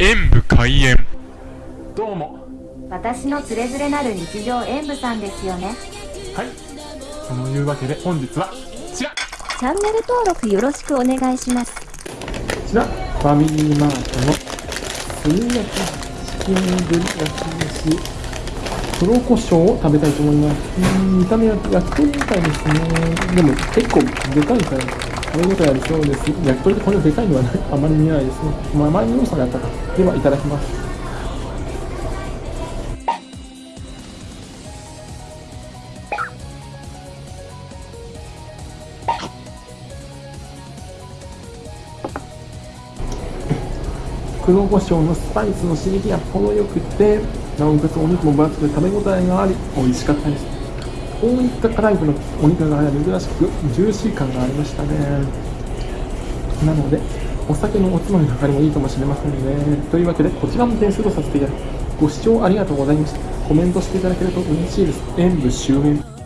演武開演。どうも。私のつれづれなる日常演舞さんですよね。はい。そのいうわけで本日はこちら。こチャンネル登録よろしくお願いします。ちら。ファミリーマートの炭焼きチキングリ焼き飯黒胡椒を食べたいと思います。うん見た目は焼き鳥みたいですね。でも結構でかいから食べ応えありそうです。焼き鳥ってこれでかいのはあまり見えないですね。まあ、前に要素があったか。ではいただきます。黒胡椒のスパイスの刺激が程よくてなおかつお肉も分厚くて食べ応えがあり美味しかったです。こういったタイブのお肉が珍しくジューシー感がありましたね。なのでお酒のおつまみの中にもいいかもしれませんね。というわけでこちらも点数とさせていただきご視聴ありがとうございました。コメントしていただけると嬉しいです。演武終演